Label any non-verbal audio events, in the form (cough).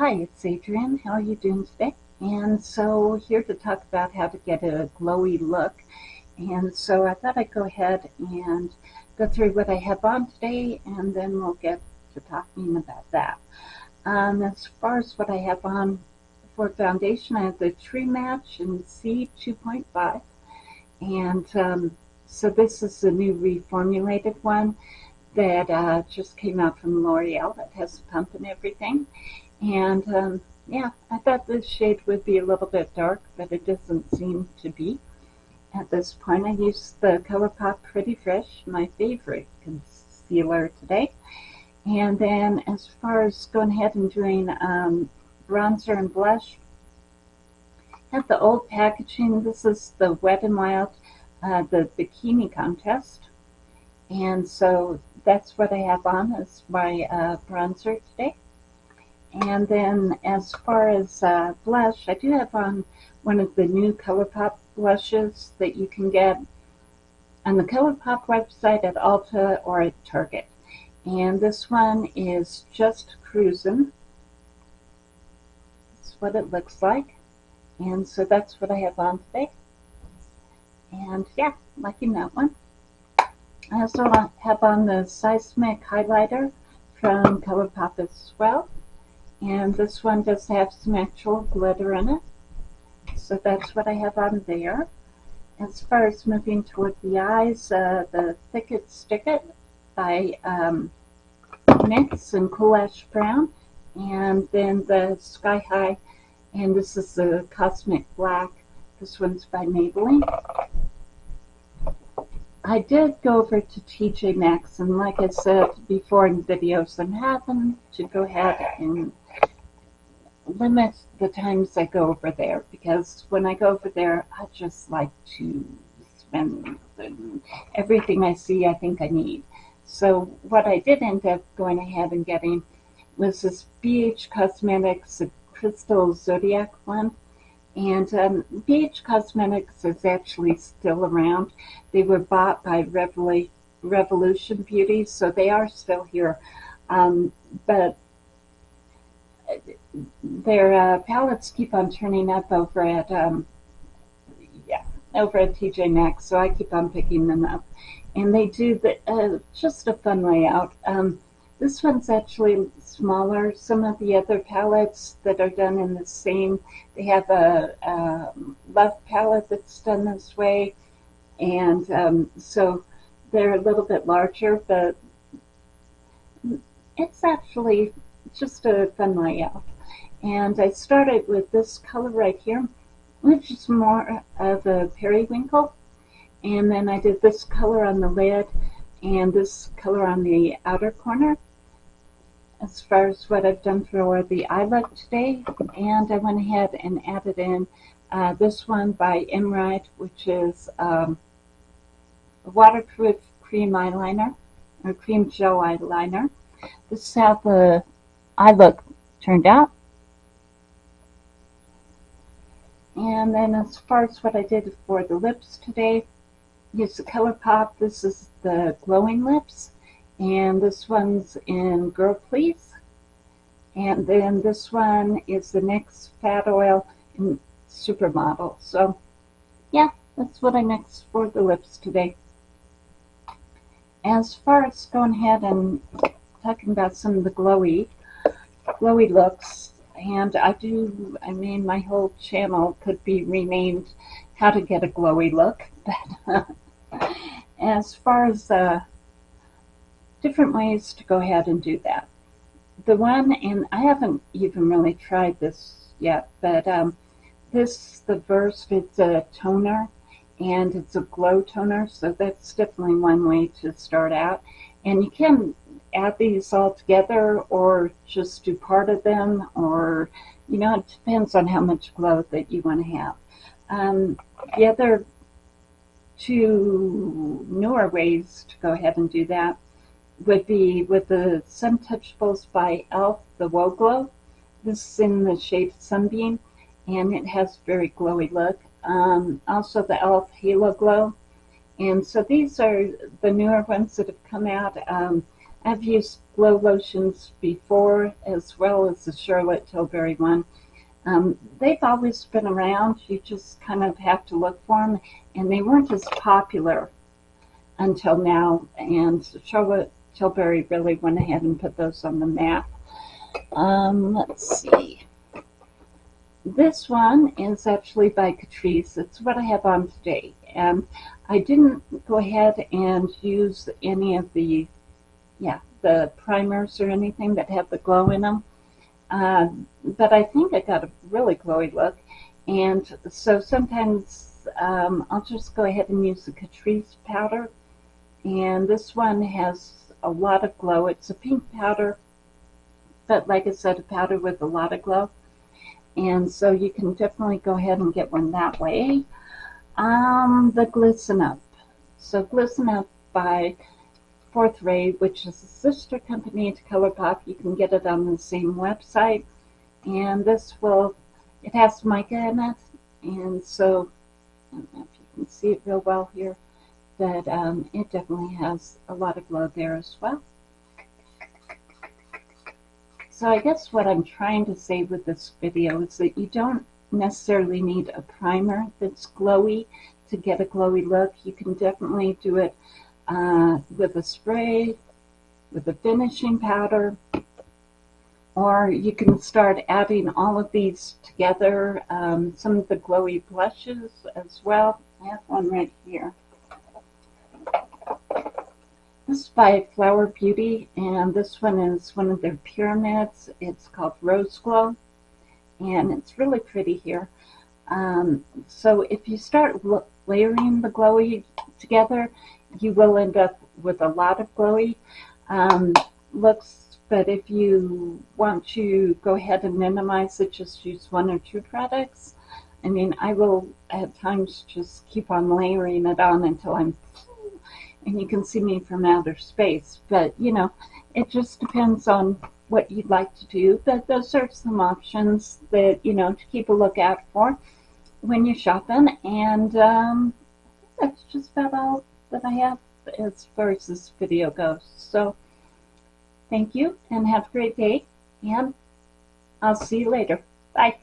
Hi, it's Adrienne. How are you doing today? And so here to talk about how to get a glowy look. And so I thought I'd go ahead and go through what I have on today and then we'll get to talking about that. Um, as far as what I have on for foundation, I have the True Match in C2.5. And um, so this is the new reformulated one that uh, just came out from L'Oreal that has a pump and everything. And um, yeah, I thought this shade would be a little bit dark, but it doesn't seem to be. At this point, I used the ColourPop Pretty Fresh, my favorite concealer today. And then as far as going ahead and doing um, bronzer and blush, have the old packaging. This is the Wet n Wild, uh, the Bikini Contest. And so that's what I have on as my uh, bronzer today. And then as far as uh, blush, I do have on one of the new ColourPop blushes that you can get on the ColourPop website at Ulta or at Target. And this one is Just Cruisin'. That's what it looks like. And so that's what I have on today. And yeah, liking that one. I also have on the Seismic Highlighter from ColourPop as well. And this one does have some actual glitter in it. So that's what I have on there. As far as moving toward the eyes, uh, the Thick It Stick It by um, NYX and Cool Ash Brown. And then the Sky High, and this is the Cosmic Black. This one's by Maybelline. I did go over to TJ Maxx, and like I said before in videos, I'm having to go ahead and limit the times I go over there because when I go over there, I just like to spend everything I see I think I need. So what I did end up going ahead and getting was this BH Cosmetics Crystal Zodiac one. And um, BH Cosmetics is actually still around. They were bought by Revol Revolution Beauty, so they are still here. Um, but their uh, palettes keep on turning up over at um, yeah over at TJ Maxx, so I keep on picking them up, and they do the uh, just a fun layout. Um, this one's actually smaller. Some of the other palettes that are done in the same, they have a, a love palette that's done this way, and um, so they're a little bit larger, but it's actually just a fun layout. And I started with this color right here, which is more of a periwinkle. And then I did this color on the lid and this color on the outer corner as far as what I've done for the eye look today. And I went ahead and added in uh, this one by Emerald, which is um, a waterproof cream eyeliner, or cream gel eyeliner. This is how the eye look turned out. And then as far as what I did for the lips today, use the ColourPop. This is the glowing lips. And this one's in Girl Please. And then this one is the NYX Fat Oil in Supermodel. So, yeah, that's what I mixed for the lips today. As far as going ahead and talking about some of the glowy, glowy looks, and I do, I mean, my whole channel could be renamed How to Get a Glowy Look. (laughs) But uh, as far as uh, different ways to go ahead and do that. The one, and I haven't even really tried this yet, but um, this, the Versed, it's a toner, and it's a glow toner, so that's definitely one way to start out. And you can add these all together or just do part of them or, you know, it depends on how much glow that you want to have. Um, the other two newer ways to go ahead and do that would be with the Suntouchables by e.l.f. the Whoa Glow. This is in the shade Sunbeam and it has very glowy look. Um, also the e.l.f. Halo Glow. And so these are the newer ones that have come out. Um, I've used glow lotions before as well as the Charlotte Tilbury one. Um, they've always been around. You just kind of have to look for them, and they weren't as popular until now. And Charlotte Tilbury really went ahead and put those on the map. Um, let's see. This one is actually by Catrice. It's what I have on today. And I didn't go ahead and use any of the, yeah, the primers or anything that have the glow in them. Uh, but I think I got a really glowy look. And so sometimes um, I'll just go ahead and use the Catrice powder. And this one has a lot of glow. It's a pink powder, but like I said, a powder with a lot of glow. And so you can definitely go ahead and get one that way. Um, the Glisten Up. So Glisten Up by Fourth Ray, which is a sister company to ColourPop. You can get it on the same website. And this will, it has mica in it. And so, I don't know if you can see it real well here, but um, it definitely has a lot of glow there as well. So I guess what I'm trying to say with this video is that you don't necessarily need a primer that's glowy to get a glowy look. You can definitely do it uh, with a spray, with a finishing powder, or you can start adding all of these together. Um, some of the glowy blushes as well. I have one right here. This is by Flower Beauty, and this one is one of their pyramids. It's called Rose Glow, and it's really pretty here. Um, so if you start layering the glowy together, you will end up with a lot of glowy um, looks, but if you want to go ahead and minimize it, just use one or two products. I mean, I will at times just keep on layering it on until I'm and you can see me from outer space. But, you know, it just depends on what you'd like to do. But those are some options that, you know, to keep a lookout for when you're shopping. And um, that's just about all that I have as far as this video goes. So, thank you and have a great day. And I'll see you later. Bye.